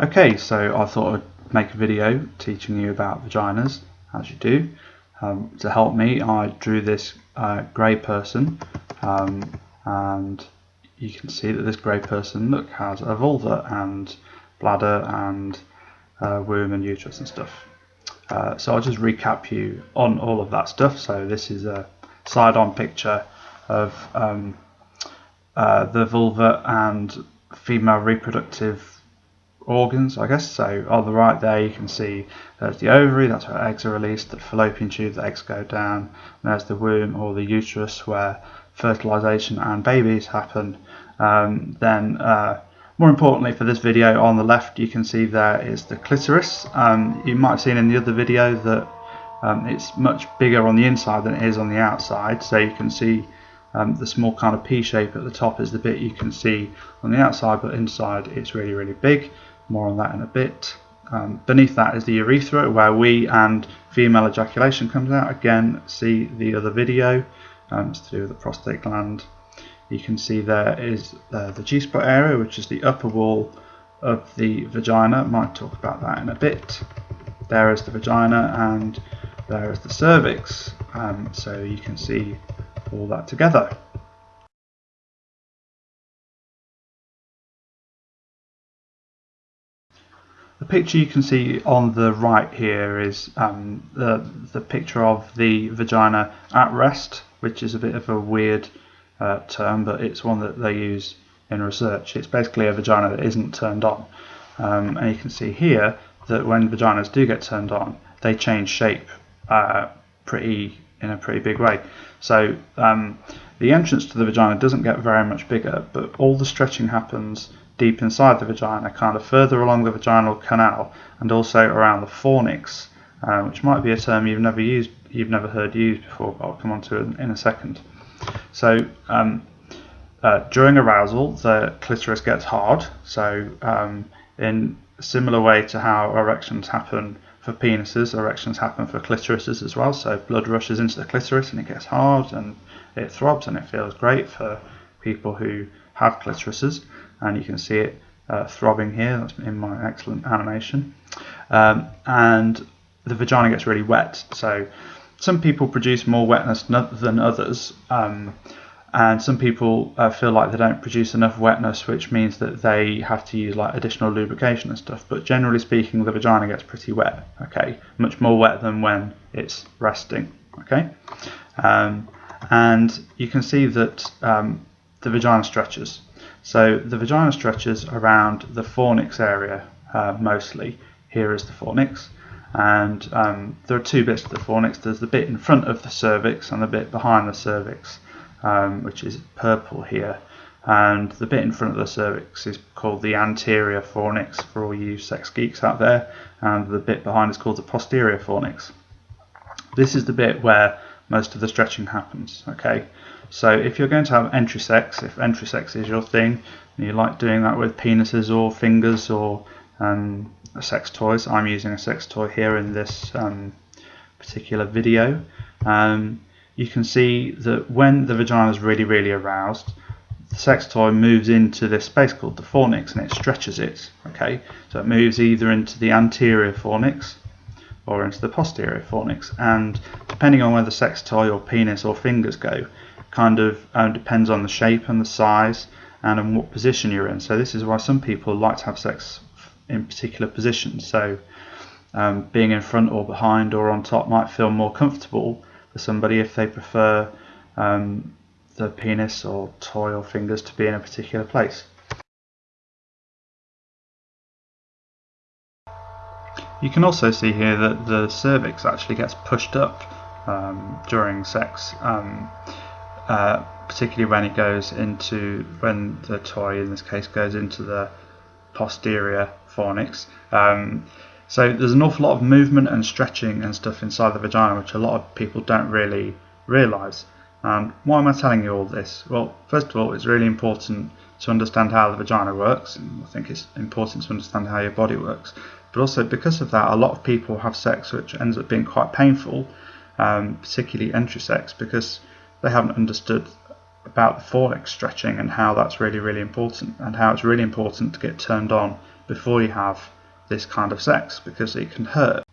Okay, so I thought I'd make a video teaching you about vaginas, as you do. Um, to help me, I drew this uh, grey person, um, and you can see that this grey person, look, has a vulva and bladder and uh, womb and uterus and stuff. Uh, so I'll just recap you on all of that stuff. So this is a side-on picture of um, uh, the vulva and female reproductive organs, I guess. So on the right there, you can see there's the ovary, that's where eggs are released, the fallopian tube, the eggs go down, and there's the womb or the uterus where fertilization and babies happen. Um, then, uh, more importantly for this video, on the left you can see there is the clitoris. Um, you might have seen in the other video that um, it's much bigger on the inside than it is on the outside, so you can see um, the small kind of P shape at the top is the bit you can see on the outside, but inside it's really, really big. More on that in a bit. Um, beneath that is the urethra, where wee and female ejaculation comes out. Again, see the other video. Um, it's to do with the prostate gland. You can see there is uh, the G-spot area, which is the upper wall of the vagina. Might talk about that in a bit. There is the vagina, and there is the cervix. Um, so you can see all that together. The picture you can see on the right here is um, the, the picture of the vagina at rest, which is a bit of a weird uh, term, but it's one that they use in research. It's basically a vagina that isn't turned on. Um, and you can see here that when vaginas do get turned on, they change shape uh, pretty in a pretty big way. So um, the entrance to the vagina doesn't get very much bigger, but all the stretching happens deep inside the vagina, kind of further along the vaginal canal, and also around the fornix, uh, which might be a term you've never used, you've never heard used before, but I'll come on to it in a second. So um, uh, during arousal, the clitoris gets hard. So um, in a similar way to how erections happen for penises, erections happen for clitorises as well. So blood rushes into the clitoris and it gets hard and it throbs and it feels great for people who have clitorises. And you can see it uh, throbbing here. That's in my excellent animation. Um, and the vagina gets really wet. So some people produce more wetness than others. Um, and some people uh, feel like they don't produce enough wetness which means that they have to use like additional lubrication and stuff but generally speaking the vagina gets pretty wet okay much more wet than when it's resting okay um, and you can see that um, the vagina stretches so the vagina stretches around the fornix area uh, mostly here is the fornix and um, there are two bits to the fornix there's the bit in front of the cervix and the bit behind the cervix um, which is purple here. And the bit in front of the cervix is called the anterior fornix for all you sex geeks out there, and the bit behind is called the posterior fornix. This is the bit where most of the stretching happens. Okay, so if you're going to have entry sex, if entry sex is your thing, and you like doing that with penises or fingers or um, sex toys, I'm using a sex toy here in this um, particular video. Um, you can see that when the vagina is really, really aroused, the sex toy moves into this space called the fornix and it stretches it. Okay, so it moves either into the anterior fornix or into the posterior fornix, and depending on where the sex toy or penis or fingers go, kind of um, depends on the shape and the size and in what position you're in. So this is why some people like to have sex in particular positions. So um, being in front or behind or on top might feel more comfortable for somebody if they prefer um, the penis or toy or fingers to be in a particular place. You can also see here that the cervix actually gets pushed up um, during sex, um, uh, particularly when it goes into, when the toy in this case goes into the posterior fornix. Um, so there's an awful lot of movement and stretching and stuff inside the vagina, which a lot of people don't really realise. And why am I telling you all this? Well, first of all, it's really important to understand how the vagina works. And I think it's important to understand how your body works. But also, because of that, a lot of people have sex which ends up being quite painful, um, particularly entry sex, because they haven't understood about the fornix stretching and how that's really, really important, and how it's really important to get turned on before you have this kind of sex because it can hurt.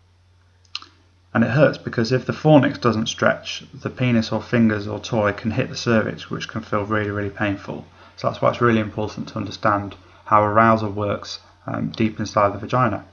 And it hurts because if the fornix doesn't stretch, the penis or fingers or toy can hit the cervix, which can feel really, really painful. So that's why it's really important to understand how arousal works um, deep inside the vagina.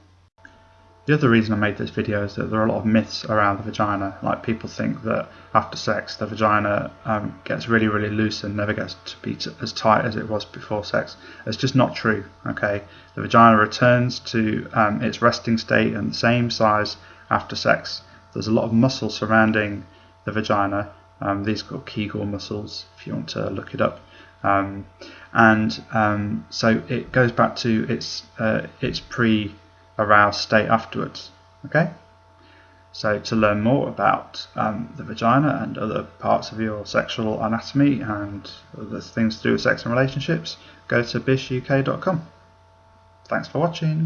The other reason I made this video is that there are a lot of myths around the vagina. Like people think that after sex the vagina um, gets really, really loose and never gets to be as tight as it was before sex. It's just not true. Okay, the vagina returns to um, its resting state and the same size after sex. There's a lot of muscle surrounding the vagina. Um, these are called Kegel muscles, if you want to look it up. Um, and um, so it goes back to its uh, its pre aroused state afterwards. Okay? So, to learn more about um, the vagina and other parts of your sexual anatomy and other things to do with sex and relationships, go to bishuk.com. Thanks for watching.